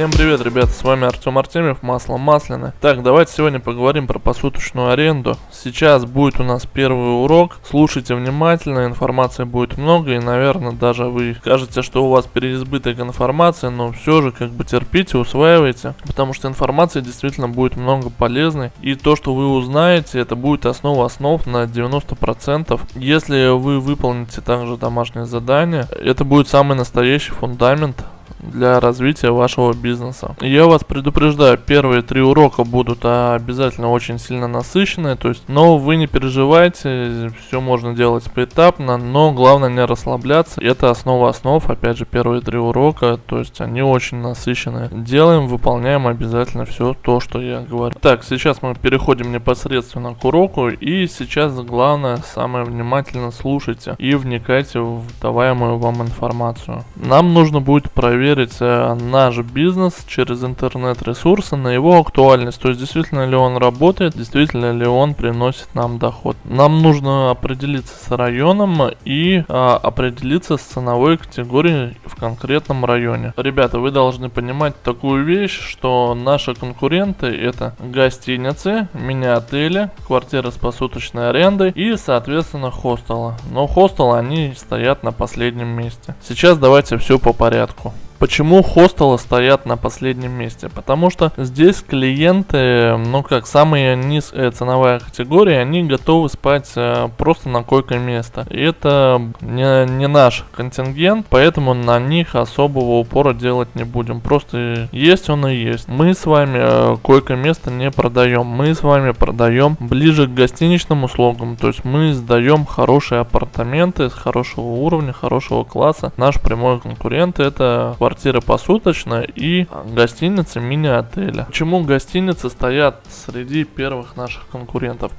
Всем привет, ребята, с вами Артем Артемьев, Масло Масляное. Так, давайте сегодня поговорим про посуточную аренду. Сейчас будет у нас первый урок, слушайте внимательно, информации будет много и, наверное, даже вы скажете, что у вас переизбыток информации, но все же как бы терпите, усваивайте, потому что информации действительно будет много полезной. И то, что вы узнаете, это будет основа основ на 90%. Если вы выполните также домашнее задание, это будет самый настоящий фундамент для развития вашего бизнеса. Я вас предупреждаю, первые три урока будут обязательно очень сильно насыщенные, то есть, но вы не переживайте, все можно делать поэтапно, но главное не расслабляться. Это основа основ, опять же, первые три урока, то есть они очень насыщенные. Делаем, выполняем обязательно все то, что я говорю. Так, сейчас мы переходим непосредственно к уроку, и сейчас главное, самое внимательно слушайте и вникайте в даваемую вам информацию. Нам нужно будет проверить проверить наш бизнес через интернет-ресурсы на его актуальность. То есть, действительно ли он работает, действительно ли он приносит нам доход. Нам нужно определиться с районом и а, определиться с ценовой категорией в конкретном районе. Ребята, вы должны понимать такую вещь, что наши конкуренты это гостиницы, мини-отели, квартиры с посуточной арендой и, соответственно, хостелы. Но хостелы, они стоят на последнем месте. Сейчас давайте все по порядку. Почему хостелы стоят на последнем месте? Потому что здесь клиенты, ну как, самая низкая ценовая категория, они готовы спать э, просто на койко место. И это не, не наш контингент, поэтому на них особого упора делать не будем. Просто есть он и есть. Мы с вами э, койко место не продаем. Мы с вами продаем ближе к гостиничным услугам. То есть мы сдаем хорошие апартаменты с хорошего уровня, хорошего класса. Наш прямой конкурент это квартиры посуточно и гостиницы мини-отеля. Почему гостиницы стоят среди первых наших конкурентов?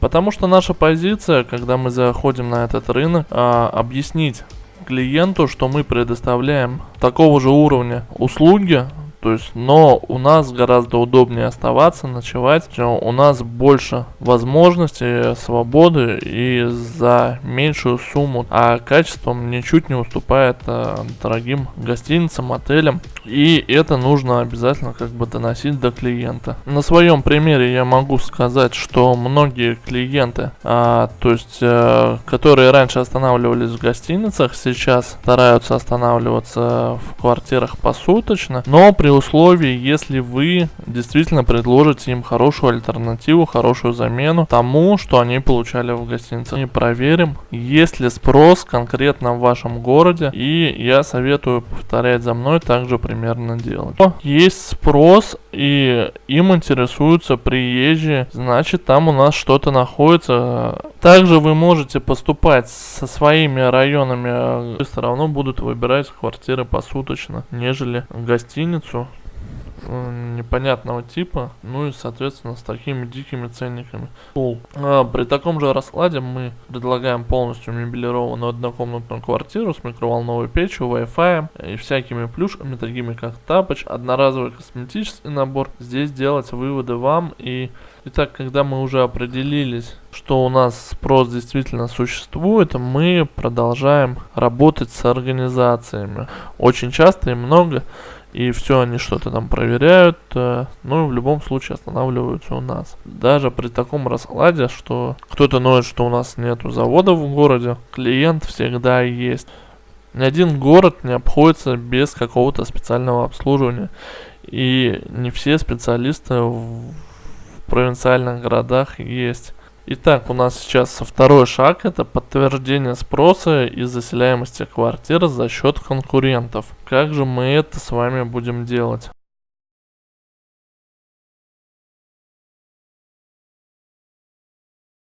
Потому что наша позиция, когда мы заходим на этот рынок, а, объяснить клиенту, что мы предоставляем такого же уровня услуги, то есть, но у нас гораздо удобнее оставаться, ночевать. У нас больше возможностей, свободы и за меньшую сумму. А качеством ничуть не уступает а, дорогим гостиницам, отелям. И это нужно обязательно как бы доносить до клиента. На своем примере я могу сказать, что многие клиенты, а, то есть, а, которые раньше останавливались в гостиницах, сейчас стараются останавливаться в квартирах посуточно, но при при условии, если вы действительно предложите им хорошую альтернативу, хорошую замену тому, что они получали в гостинице. И проверим, есть ли спрос конкретно в вашем городе, и я советую повторять за мной также примерно делать. Есть спрос, и им интересуются приезжие, значит там у нас что-то находится. Также вы можете поступать со своими районами, все равно будут выбирать квартиры посуточно, нежели гостиницу непонятного типа, ну и соответственно с такими дикими ценниками. А, при таком же раскладе мы предлагаем полностью мебелированную однокомнатную квартиру с микроволновой печью, Wi-Fi и всякими плюшками, такими как тапоч, одноразовый косметический набор. Здесь делать выводы вам и Итак, когда мы уже определились, что у нас спрос действительно существует, мы продолжаем работать с организациями. Очень часто и много и все они что-то там проверяют, э, ну и в любом случае останавливаются у нас. Даже при таком раскладе, что кто-то ноет, что у нас нету заводов в городе, клиент всегда есть. Ни один город не обходится без какого-то специального обслуживания. И не все специалисты в провинциальных городах есть. Итак, у нас сейчас второй шаг, это подтверждение спроса и заселяемости квартир за счет конкурентов. Как же мы это с вами будем делать?